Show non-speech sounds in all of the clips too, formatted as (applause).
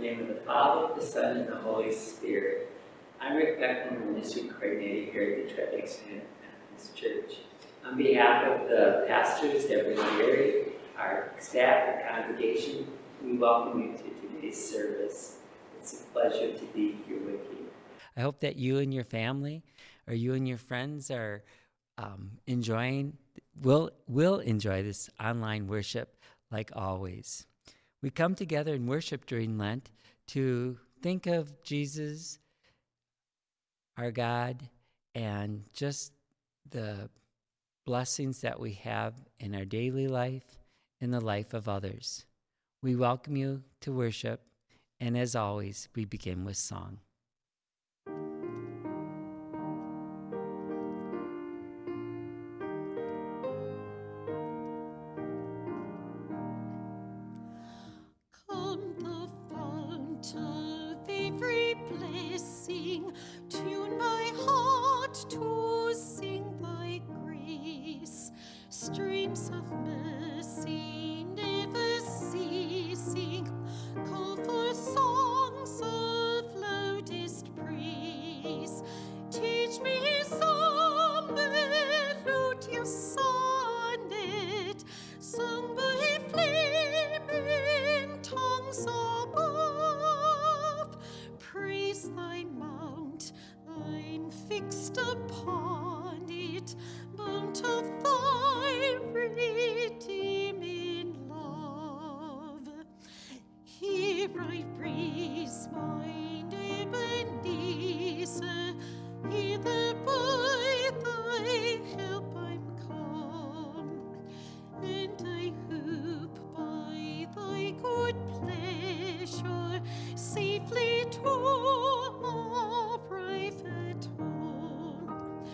the name of the Father, the Son, and the Holy Spirit. I'm Rick Beckman, ministry coordinator here at the Trevixton Methodist Church. On behalf of the pastors, Deborah Leary, our staff and congregation, we welcome you to today's service. It's a pleasure to be here with you. I hope that you and your family, or you and your friends, are um, enjoying, will, will enjoy this online worship like always. We come together and worship during Lent to think of Jesus, our God, and just the blessings that we have in our daily life, in the life of others. We welcome you to worship, and as always, we begin with song. shore, safely to our private home.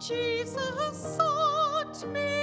Jesus sought me.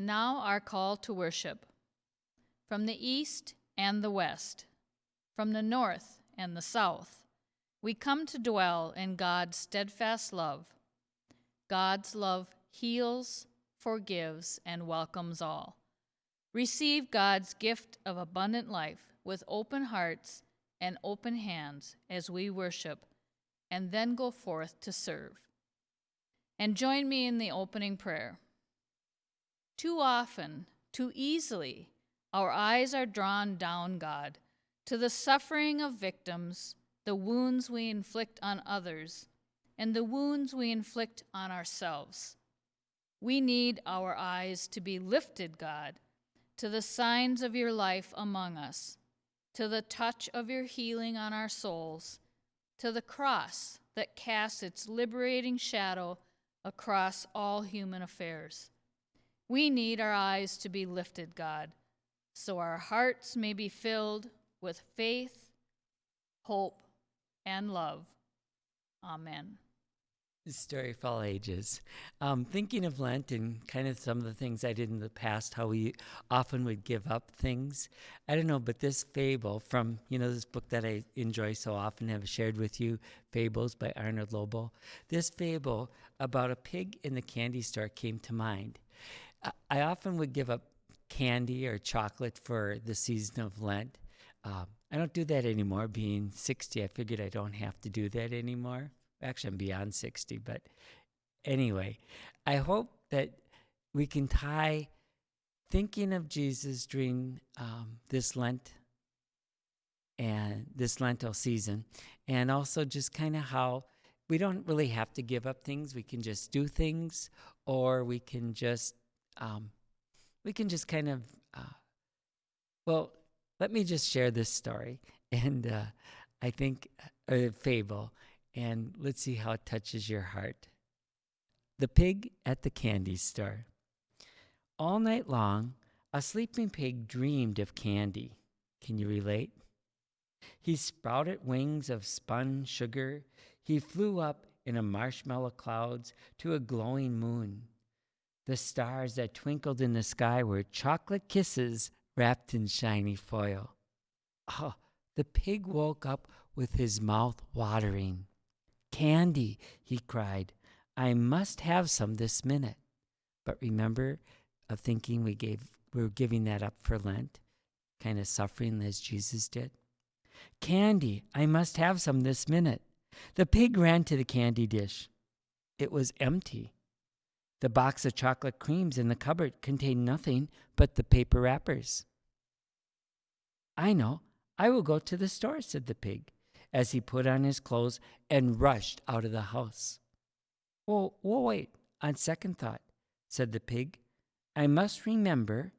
And now our call to worship. From the east and the west, from the north and the south, we come to dwell in God's steadfast love. God's love heals, forgives, and welcomes all. Receive God's gift of abundant life with open hearts and open hands as we worship, and then go forth to serve. And join me in the opening prayer. Too often, too easily, our eyes are drawn down, God, to the suffering of victims, the wounds we inflict on others, and the wounds we inflict on ourselves. We need our eyes to be lifted, God, to the signs of your life among us, to the touch of your healing on our souls, to the cross that casts its liberating shadow across all human affairs. We need our eyes to be lifted, God, so our hearts may be filled with faith, hope, and love. Amen. Story for all ages. Um, thinking of Lent and kind of some of the things I did in the past, how we often would give up things. I don't know, but this fable from, you know, this book that I enjoy so often, have shared with you, Fables by Arnold Lobel. This fable about a pig in the candy store came to mind. I often would give up candy or chocolate for the season of Lent. Um, I don't do that anymore. Being 60, I figured I don't have to do that anymore. Actually, I'm beyond 60, but anyway, I hope that we can tie thinking of Jesus during um, this Lent and this Lenten season, and also just kind of how we don't really have to give up things. We can just do things, or we can just um, we can just kind of uh, well. Let me just share this story, (laughs) and uh, I think a fable, and let's see how it touches your heart. The pig at the candy store. All night long, a sleeping pig dreamed of candy. Can you relate? He sprouted wings of spun sugar. He flew up in a marshmallow clouds to a glowing moon. The stars that twinkled in the sky were chocolate kisses wrapped in shiny foil. Oh, the pig woke up with his mouth watering. Candy, he cried. I must have some this minute. But remember of thinking we gave we were giving that up for Lent, kind of suffering as Jesus did. Candy, I must have some this minute. The pig ran to the candy dish. It was empty. The box of chocolate creams in the cupboard contained nothing but the paper wrappers. I know. I will go to the store, said the pig, as he put on his clothes and rushed out of the house. Well, well, wait. On second thought, said the pig, I must remember,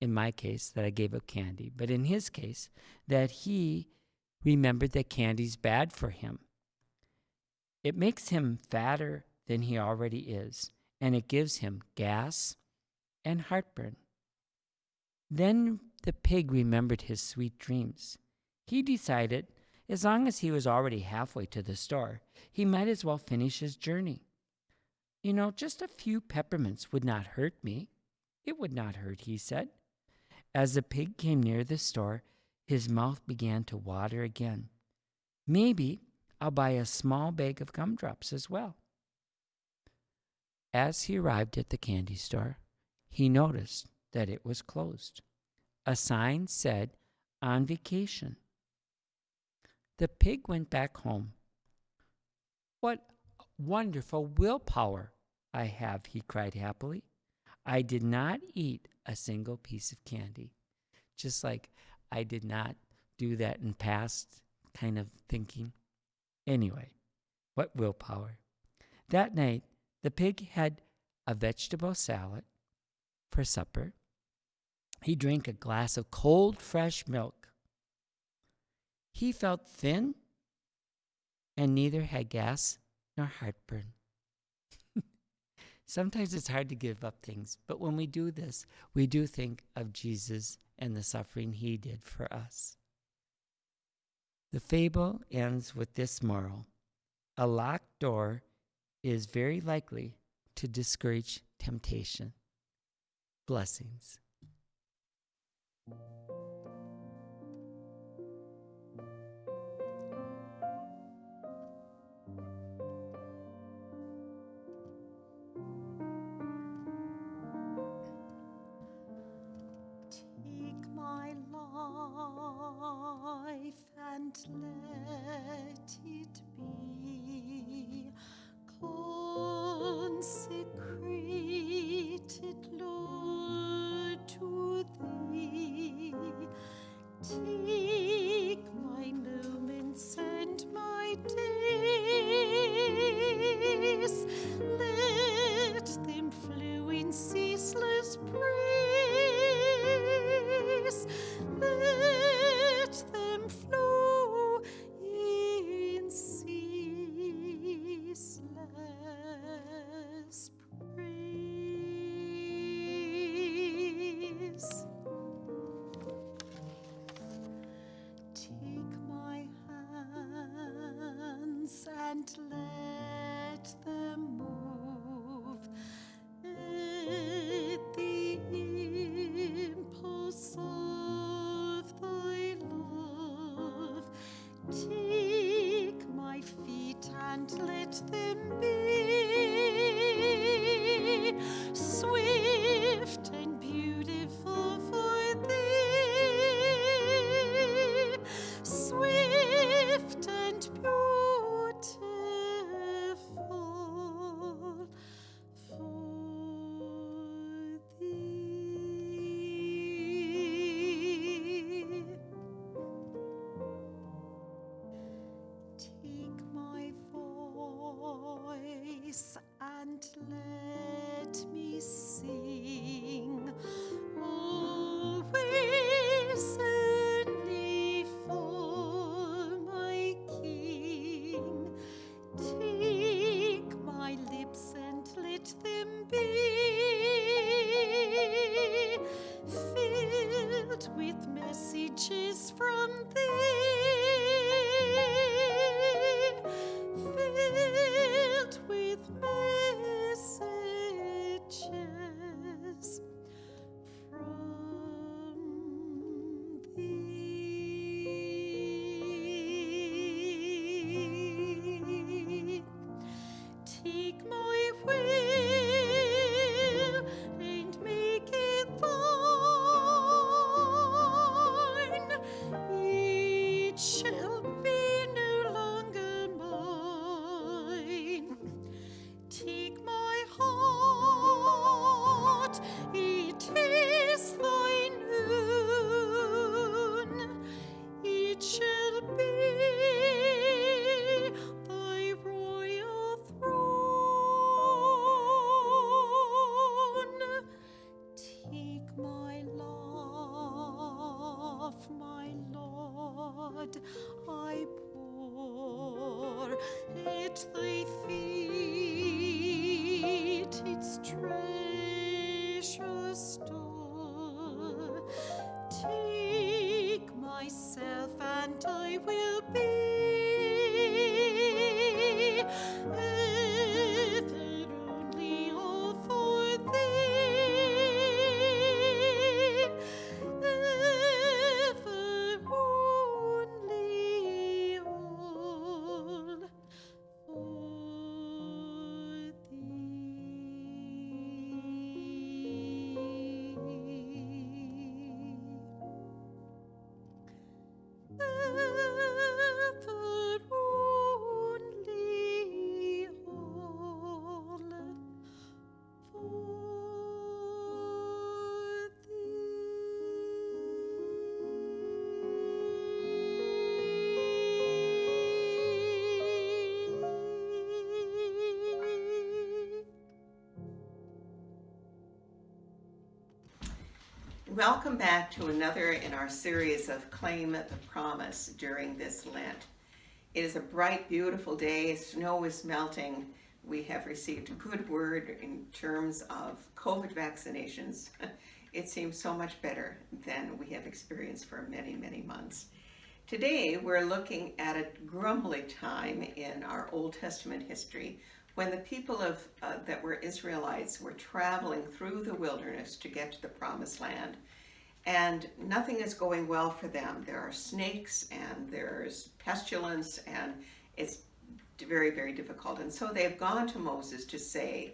in my case, that I gave up candy, but in his case, that he remembered that candy's bad for him. It makes him fatter than he already is, and it gives him gas and heartburn. Then the pig remembered his sweet dreams. He decided, as long as he was already halfway to the store, he might as well finish his journey. You know, just a few peppermints would not hurt me. It would not hurt, he said. As the pig came near the store, his mouth began to water again. Maybe I'll buy a small bag of gumdrops as well. As he arrived at the candy store, he noticed that it was closed. A sign said, on vacation. The pig went back home. What wonderful willpower I have, he cried happily. I did not eat a single piece of candy. Just like I did not do that in past kind of thinking. Anyway, what willpower. That night, the pig had a vegetable salad for supper. He drank a glass of cold, fresh milk. He felt thin and neither had gas nor heartburn. (laughs) Sometimes it's hard to give up things, but when we do this, we do think of Jesus and the suffering he did for us. The fable ends with this moral A locked door is very likely to discourage temptation. Blessings. love. Welcome back to another in our series of Claim the Promise during this Lent. It is a bright, beautiful day. Snow is melting. We have received a good word in terms of COVID vaccinations. (laughs) It seems so much better than we have experienced for many, many months. Today, we're looking at a grumbly time in our Old Testament history when the people of uh, that were Israelites were traveling through the wilderness to get to the promised land and nothing is going well for them. There are snakes and there's pestilence and it's very, very difficult. And so they've gone to Moses to say,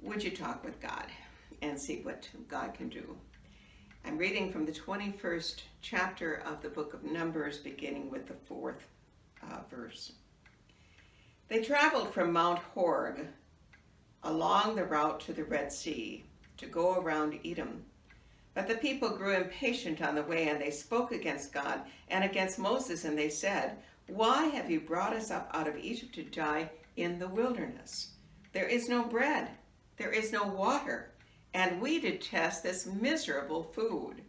would you talk with God and see what God can do? I'm reading from the 21st chapter of the book of Numbers, beginning with the fourth uh, verse. They traveled from Mount Horeb along the route to the Red Sea to go around Edom. But the people grew impatient on the way, and they spoke against God and against Moses, and they said, Why have you brought us up out of Egypt to die in the wilderness? There is no bread, there is no water, and we detest this miserable food.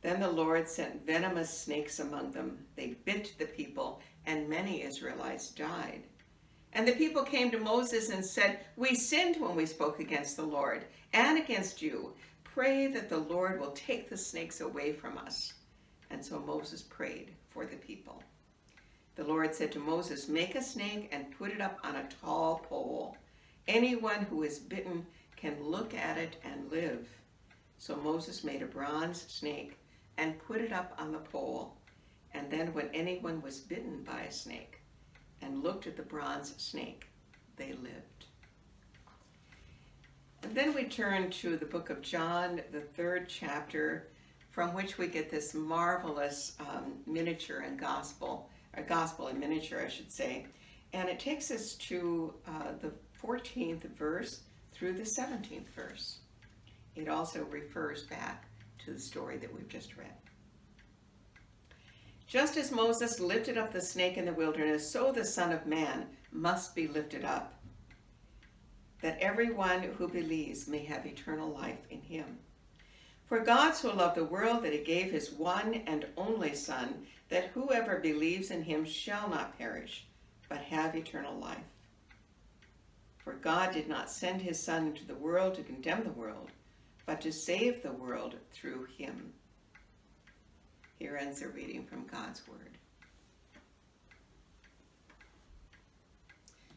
Then the Lord sent venomous snakes among them. They bit the people, and many Israelites died. And the people came to Moses and said, We sinned when we spoke against the Lord and against you. Pray that the Lord will take the snakes away from us. And so Moses prayed for the people. The Lord said to Moses, Make a snake and put it up on a tall pole. Anyone who is bitten can look at it and live. So Moses made a bronze snake and put it up on the pole. And then when anyone was bitten by a snake and looked at the bronze snake, they lived. And then we turn to the book of John, the third chapter, from which we get this marvelous um, miniature and gospel, a gospel in miniature, I should say. And it takes us to uh, the 14th verse through the 17th verse. It also refers back to the story that we've just read. Just as Moses lifted up the snake in the wilderness, so the Son of Man must be lifted up, that everyone who believes may have eternal life in him. For God so loved the world that he gave his one and only Son, that whoever believes in him shall not perish, but have eternal life. For God did not send his Son into the world to condemn the world, but to save the world through him. Here ends a reading from God's Word.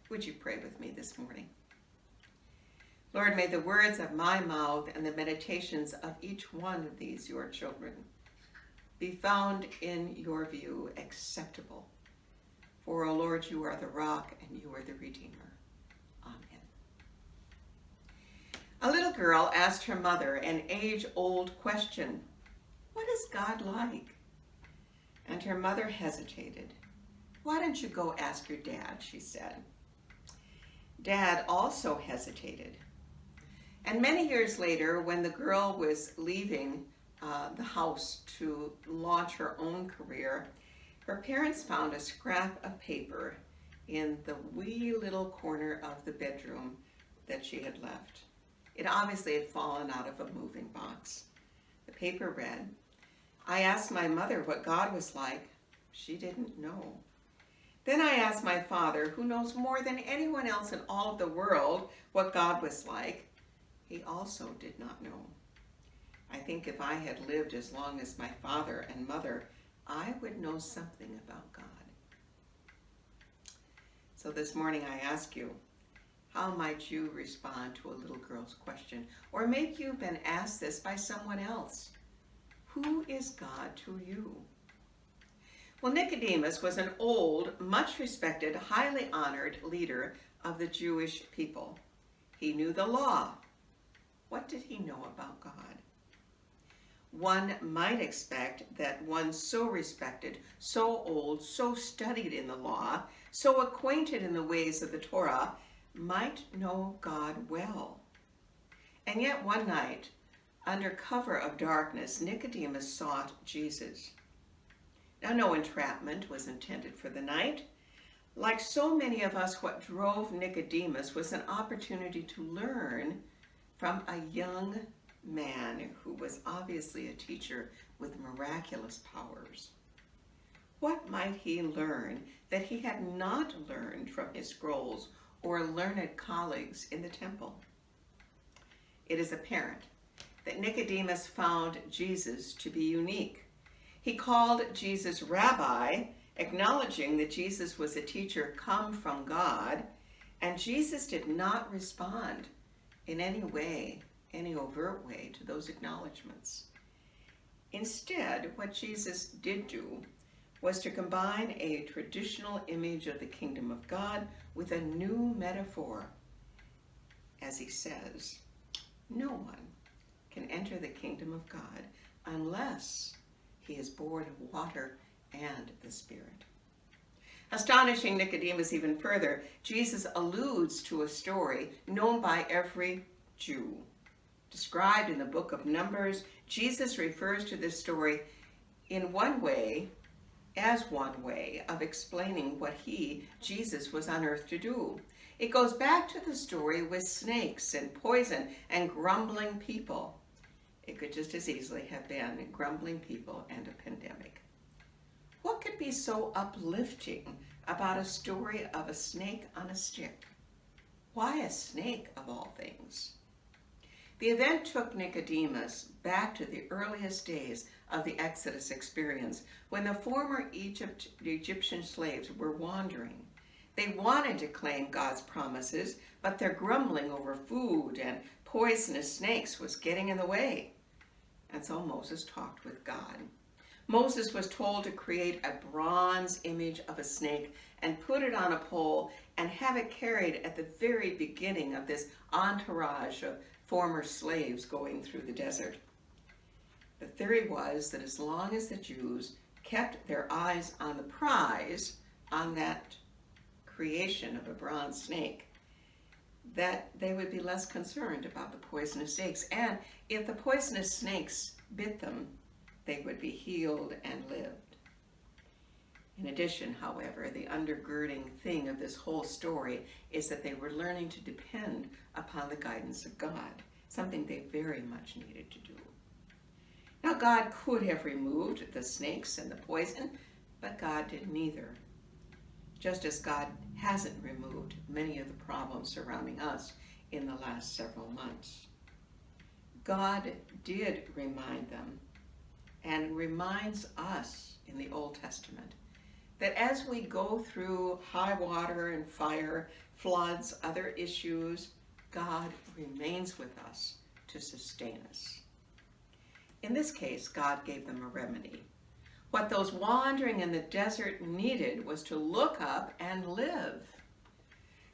Would you pray with me this morning? Lord, may the words of my mouth and the meditations of each one of these, your children, be found in your view acceptable. For, O Lord, you are the rock and you are the Redeemer. Amen. A little girl asked her mother an age-old question. What is God like? And her mother hesitated. Why don't you go ask your dad, she said. Dad also hesitated. And many years later, when the girl was leaving uh, the house to launch her own career, her parents found a scrap of paper in the wee little corner of the bedroom that she had left. It obviously had fallen out of a moving box. The paper read, I asked my mother what God was like. She didn't know. Then I asked my father, who knows more than anyone else in all of the world what God was like. He also did not know. I think if I had lived as long as my father and mother, I would know something about God. So this morning I ask you, how might you respond to a little girl's question? Or maybe you've been asked this by someone else. Who is God to you? Well, Nicodemus was an old, much respected, highly honored leader of the Jewish people. He knew the law. What did he know about God? One might expect that one so respected, so old, so studied in the law, so acquainted in the ways of the Torah, might know God well. And yet one night, under cover of darkness, Nicodemus sought Jesus. Now, no entrapment was intended for the night. Like so many of us, what drove Nicodemus was an opportunity to learn from a young man who was obviously a teacher with miraculous powers. What might he learn that he had not learned from his scrolls or learned colleagues in the temple? It is apparent that Nicodemus found Jesus to be unique. He called Jesus rabbi, acknowledging that Jesus was a teacher come from God, and Jesus did not respond in any way, any overt way, to those acknowledgments. Instead, what Jesus did do was to combine a traditional image of the kingdom of God with a new metaphor. As he says, no one can enter the kingdom of God unless he is born of water and the Spirit. Astonishing Nicodemus even further, Jesus alludes to a story known by every Jew. Described in the book of Numbers, Jesus refers to this story in one way as one way of explaining what he, Jesus, was on earth to do. It goes back to the story with snakes and poison and grumbling people. It could just as easily have been grumbling people and a pandemic. What could be so uplifting about a story of a snake on a stick? Why a snake of all things? The event took Nicodemus back to the earliest days of the Exodus experience when the former Egypt, Egyptian slaves were wandering. They wanted to claim God's promises, but their grumbling over food and poisonous snakes was getting in the way. And so Moses talked with God. Moses was told to create a bronze image of a snake and put it on a pole and have it carried at the very beginning of this entourage of former slaves going through the desert. The theory was that as long as the Jews kept their eyes on the prize, on that creation of a bronze snake, that they would be less concerned about the poisonous snakes. And if the poisonous snakes bit them, they would be healed and lived. In addition, however, the undergirding thing of this whole story is that they were learning to depend upon the guidance of God, something they very much needed to do. Now, God could have removed the snakes and the poison, but God did neither. Just as God hasn't removed many of the problems surrounding us in the last several months. God did remind them and reminds us in the Old Testament that as we go through high water and fire, floods, other issues, God remains with us to sustain us. In this case, God gave them a remedy. What those wandering in the desert needed was to look up and live.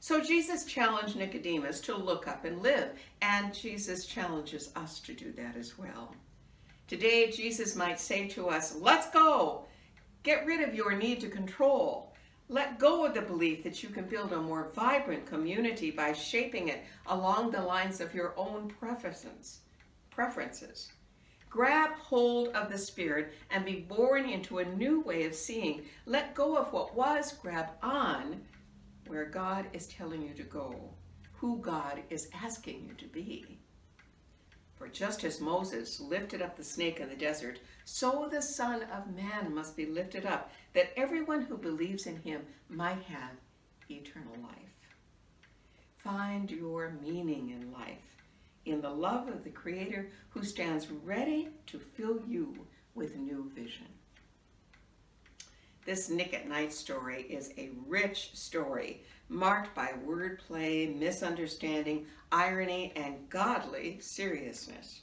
So Jesus challenged Nicodemus to look up and live, and Jesus challenges us to do that as well. Today, Jesus might say to us, let's go. Get rid of your need to control. Let go of the belief that you can build a more vibrant community by shaping it along the lines of your own preferences. preferences. Grab hold of the Spirit and be born into a new way of seeing. Let go of what was, grab on where God is telling you to go, who God is asking you to be. For just as Moses lifted up the snake in the desert, so the Son of Man must be lifted up, that everyone who believes in him might have eternal life. Find your meaning in life in the love of the Creator who stands ready to fill you with new vision. This Nick at Night story is a rich story marked by wordplay, misunderstanding, irony, and godly seriousness.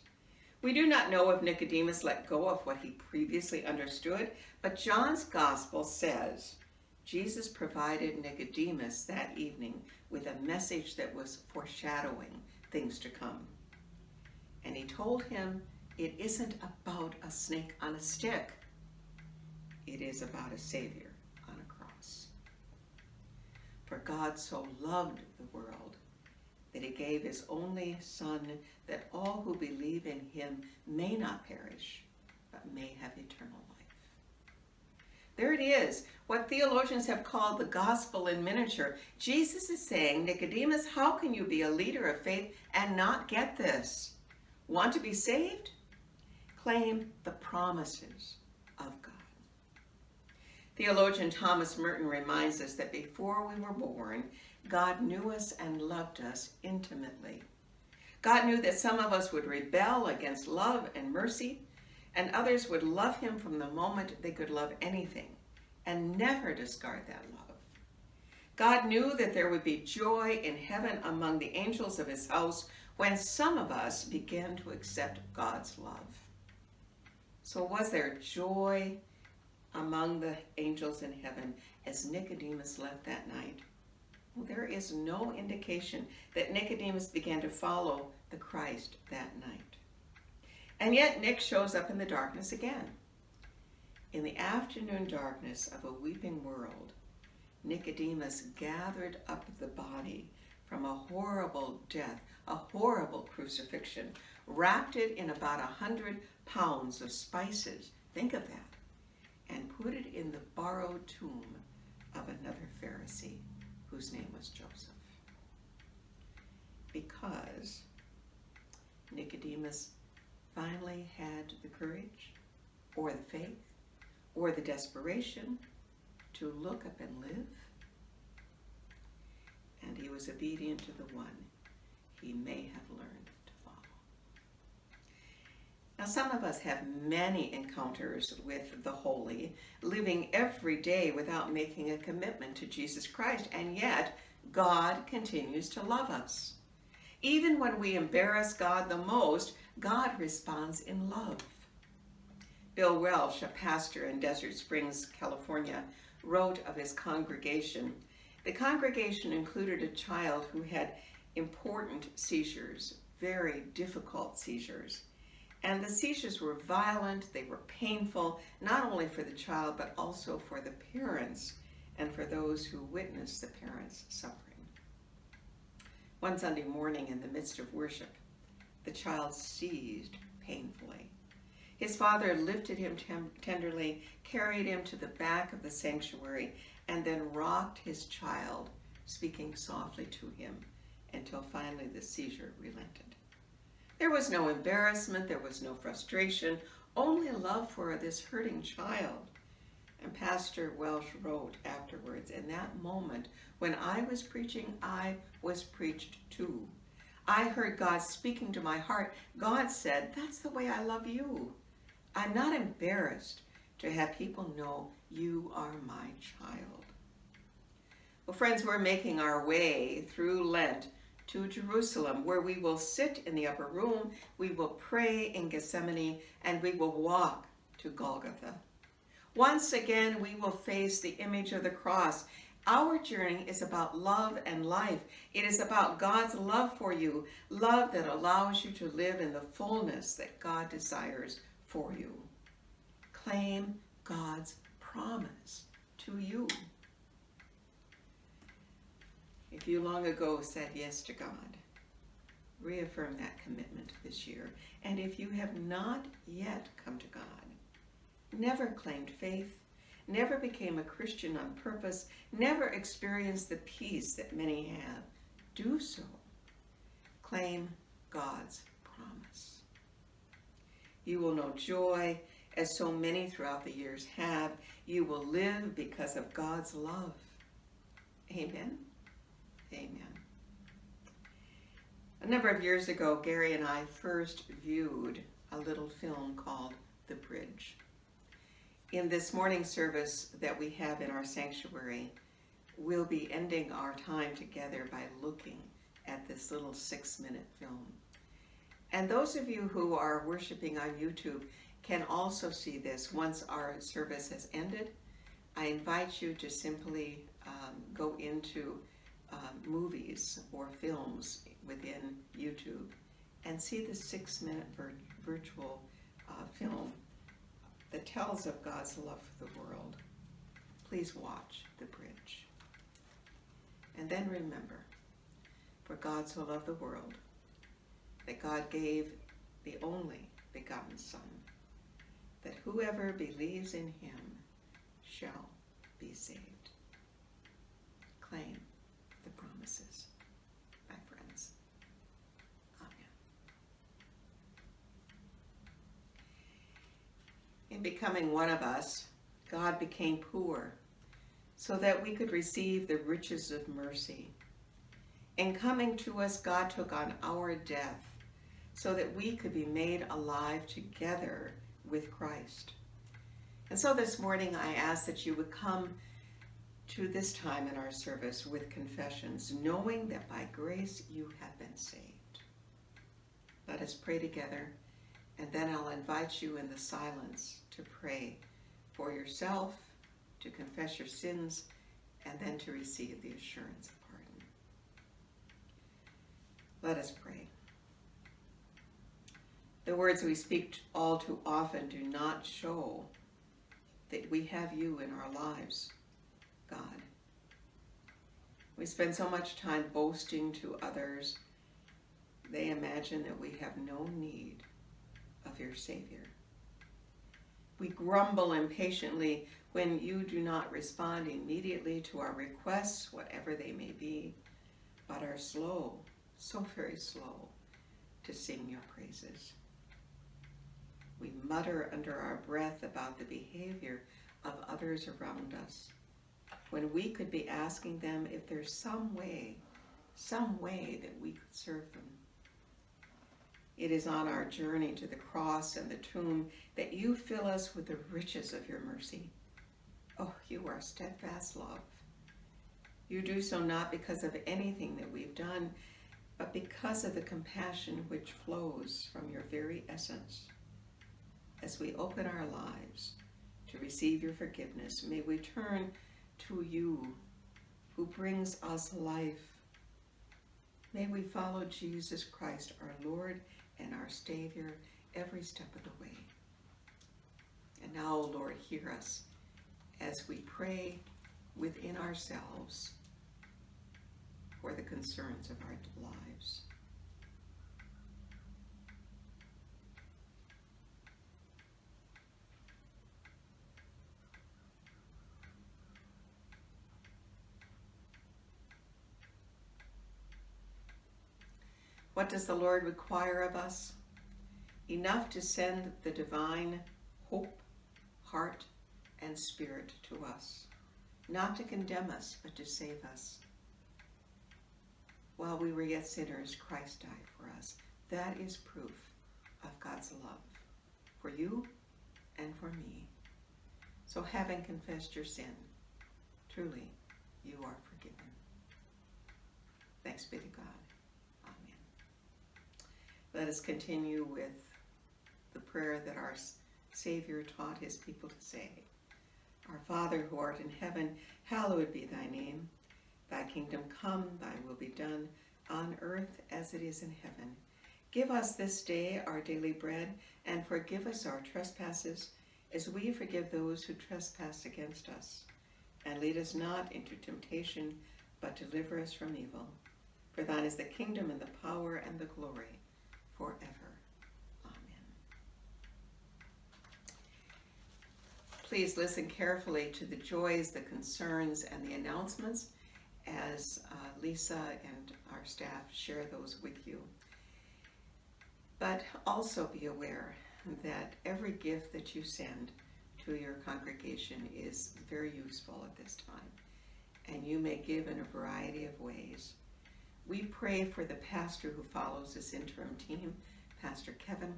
We do not know if Nicodemus let go of what he previously understood, but John's gospel says Jesus provided Nicodemus that evening with a message that was foreshadowing things to come. And he told him it isn't about a snake on a stick. It is about a Savior on a cross. For God so loved the world that he gave his only Son, that all who believe in him may not perish, but may have eternal life. There it is, what theologians have called the gospel in miniature. Jesus is saying, Nicodemus, how can you be a leader of faith and not get this? Want to be saved? Claim the promises. Theologian Thomas Merton reminds us that before we were born, God knew us and loved us intimately. God knew that some of us would rebel against love and mercy, and others would love him from the moment they could love anything and never discard that love. God knew that there would be joy in heaven among the angels of his house when some of us began to accept God's love. So was there joy among the angels in heaven as Nicodemus left that night? Well, there is no indication that Nicodemus began to follow the Christ that night. And yet Nick shows up in the darkness again. In the afternoon darkness of a weeping world, Nicodemus gathered up the body from a horrible death, a horrible crucifixion, wrapped it in about a hundred pounds of spices, think of that, and put it in the borrowed tomb of another Pharisee whose name was Joseph. Because Nicodemus finally had the courage or the faith or the desperation to look up and live, and he was obedient to the one he may have learned. Now, some of us have many encounters with the holy, living every day without making a commitment to Jesus Christ, and yet God continues to love us. Even when we embarrass God the most, God responds in love. Bill Welsh, a pastor in Desert Springs, California, wrote of his congregation. The congregation included a child who had important seizures, very difficult seizures. And the seizures were violent, they were painful, not only for the child, but also for the parents and for those who witnessed the parents suffering. One Sunday morning in the midst of worship, the child seized painfully. His father lifted him tenderly, carried him to the back of the sanctuary, and then rocked his child, speaking softly to him until finally the seizure relented. There was no embarrassment, there was no frustration, only love for this hurting child. And Pastor Welsh wrote afterwards, in that moment when I was preaching, I was preached to. I heard God speaking to my heart. God said, That's the way I love you. I'm not embarrassed to have people know you are my child. Well, friends, we're making our way through Lent to Jerusalem, where we will sit in the upper room, we will pray in Gethsemane, and we will walk to Golgotha. Once again, we will face the image of the cross. Our journey is about love and life. It is about God's love for you, love that allows you to live in the fullness that God desires for you. Claim God's promise to you. If you long ago said yes to God, reaffirm that commitment this year. And if you have not yet come to God, never claimed faith, never became a Christian on purpose, never experienced the peace that many have, do so. Claim God's promise. You will know joy, as so many throughout the years have. You will live because of God's love. Amen. Amen. A number of years ago, Gary and I first viewed a little film called The Bridge. In this morning service that we have in our sanctuary, we'll be ending our time together by looking at this little six minute film. And those of you who are worshiping on YouTube can also see this once our service has ended. I invite you to simply um, go into um, movies or films within YouTube and see the six minute vir virtual uh, film that tells of God's love for the world. Please watch The Bridge. And then remember, for God so loved the world that God gave the only begotten Son, that whoever believes in him shall be saved. Claim the promises, my friends. Amen. In becoming one of us, God became poor so that we could receive the riches of mercy. In coming to us, God took on our death so that we could be made alive together with Christ. And so this morning, I ask that you would come to this time in our service with confessions, knowing that by grace you have been saved. Let us pray together, and then I'll invite you in the silence to pray for yourself, to confess your sins, and then to receive the assurance of pardon. Let us pray. The words we speak all too often do not show that we have you in our lives, God. We spend so much time boasting to others, they imagine that we have no need of your Savior. We grumble impatiently when you do not respond immediately to our requests, whatever they may be, but are slow, so very slow, to sing your praises. We mutter under our breath about the behavior of others around us when we could be asking them if there's some way, some way that we could serve them. It is on our journey to the cross and the tomb that you fill us with the riches of your mercy. Oh, you are steadfast love. You do so not because of anything that we've done, but because of the compassion which flows from your very essence. As we open our lives to receive your forgiveness, may we turn to you who brings us life. May we follow Jesus Christ, our Lord and our Savior, every step of the way. And now, O Lord, hear us as we pray within ourselves for the concerns of our lives. What does the Lord require of us? Enough to send the divine hope, heart, and spirit to us, not to condemn us, but to save us. While we were yet sinners, Christ died for us. That is proof of God's love for you and for me. So having confessed your sin, truly you are forgiven. Thanks be to God. Let us continue with the prayer that our Savior taught his people to say. Our Father who art in heaven, hallowed be thy name. Thy kingdom come, thy will be done, on earth as it is in heaven. Give us this day our daily bread, and forgive us our trespasses, as we forgive those who trespass against us. And lead us not into temptation, but deliver us from evil. For thine is the kingdom and the power and the glory forever. Amen. Please listen carefully to the joys, the concerns, and the announcements as uh, Lisa and our staff share those with you. But also be aware that every gift that you send to your congregation is very useful at this time, and you may give in a variety of ways. We pray for the pastor who follows this interim team, Pastor Kevin.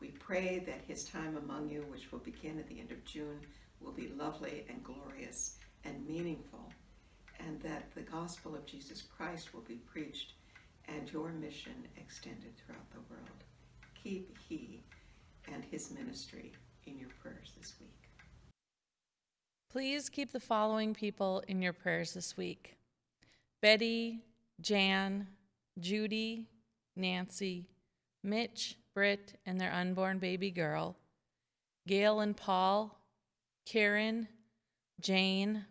We pray that his time among you, which will begin at the end of June, will be lovely and glorious and meaningful, and that the gospel of Jesus Christ will be preached and your mission extended throughout the world. Keep he and his ministry in your prayers this week. Please keep the following people in your prayers this week Betty, Jan, Judy, Nancy, Mitch, Britt, and their unborn baby girl, Gail and Paul, Karen, Jane,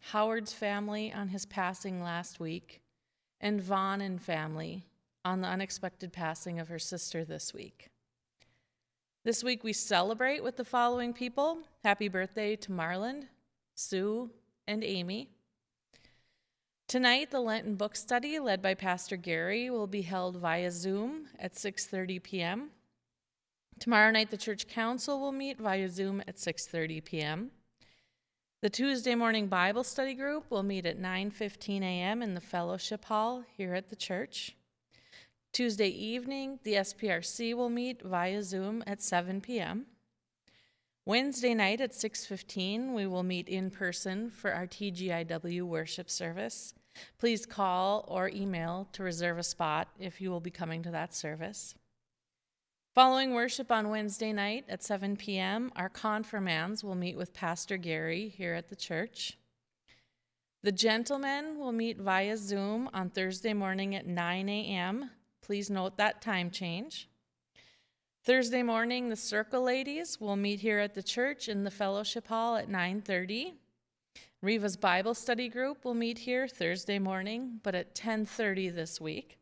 Howard's family on his passing last week, and Vaughn and family on the unexpected passing of her sister this week. This week we celebrate with the following people. Happy birthday to Marland, Sue, and Amy. Tonight, the Lenten book study led by Pastor Gary will be held via Zoom at 6:30 p.m. Tomorrow night, the church council will meet via Zoom at 6:30 p.m. The Tuesday morning Bible study group will meet at 9:15 a.m. in the fellowship hall here at the church. Tuesday evening, the SPRC will meet via Zoom at 7 p.m. Wednesday night at 6:15, we will meet in person for our TGIW worship service. Please call or email to reserve a spot if you will be coming to that service. Following worship on Wednesday night at 7 p.m., our confirmands will meet with Pastor Gary here at the church. The gentlemen will meet via Zoom on Thursday morning at 9 a.m. Please note that time change. Thursday morning, the Circle Ladies will meet here at the church in the fellowship hall at 9:30. Riva's Bible Study Group will meet here Thursday morning, but at 10:30 this week.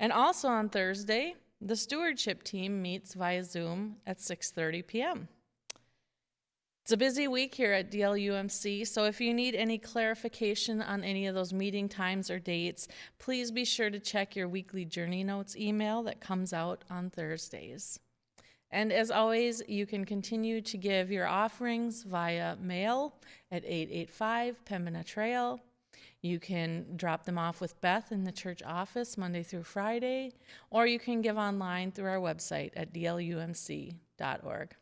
And also on Thursday, the stewardship team meets via Zoom at 6:30 p.m. It's a busy week here at DLUMC, so if you need any clarification on any of those meeting times or dates, please be sure to check your weekly journey notes email that comes out on Thursdays. And as always, you can continue to give your offerings via mail at 885 Pembina Trail. You can drop them off with Beth in the church office Monday through Friday, or you can give online through our website at dlumc.org.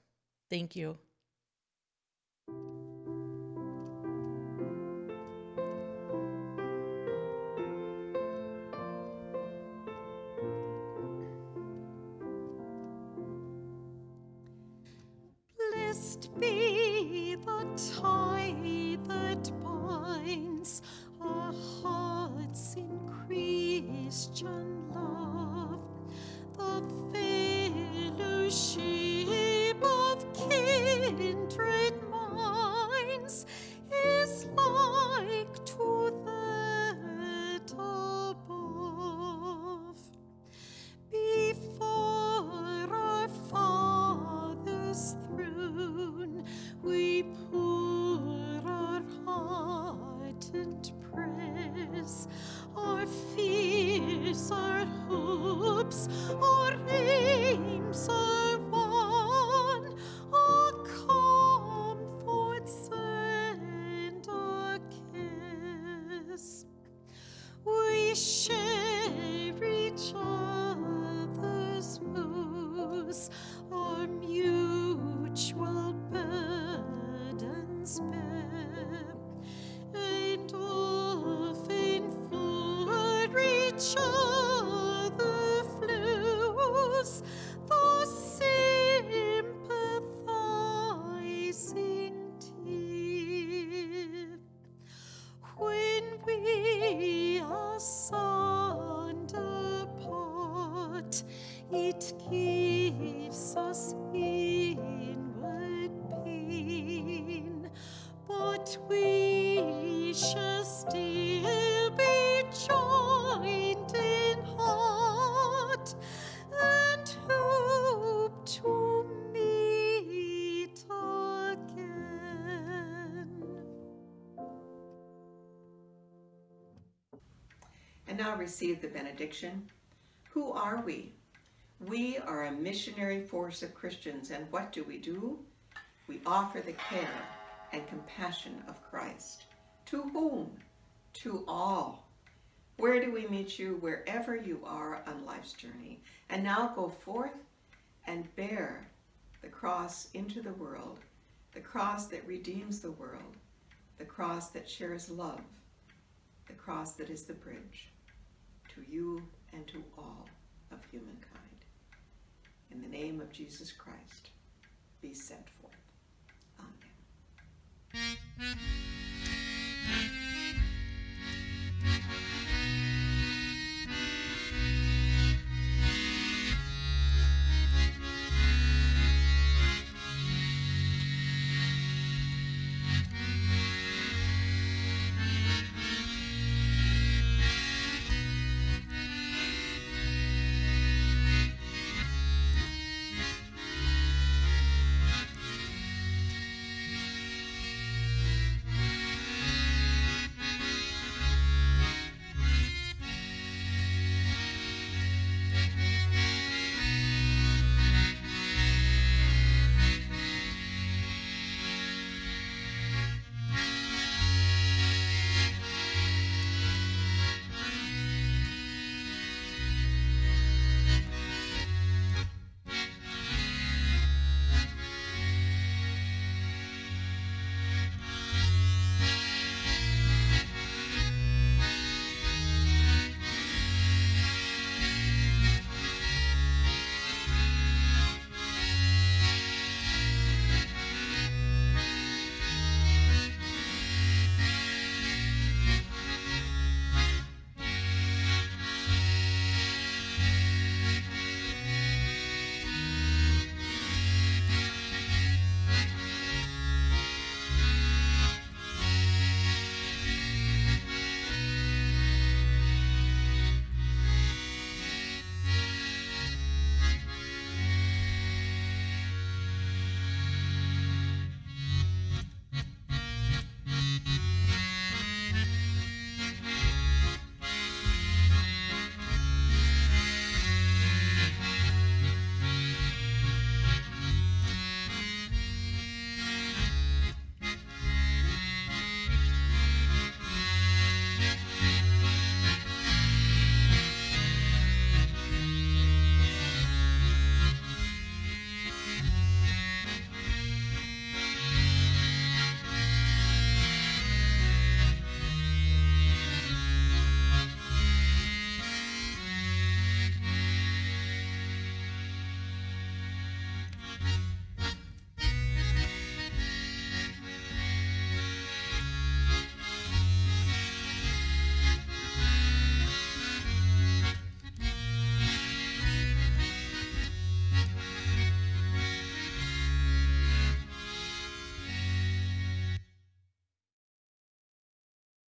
Thank you. Blessed be the tie that binds our hearts in Christian it gives us inward pain, but we shall still be joined in heart and hope to meet again. And now receive the benediction. Who are we? We are a missionary force of Christians, and what do we do? We offer the care and compassion of Christ. To whom? To all. Where do we meet you? Wherever you are on life's journey. And now go forth and bear the cross into the world, the cross that redeems the world, the cross that shares love, the cross that is the bridge to you and to all of humankind. In the name of Jesus Christ, be sent forth. Amen.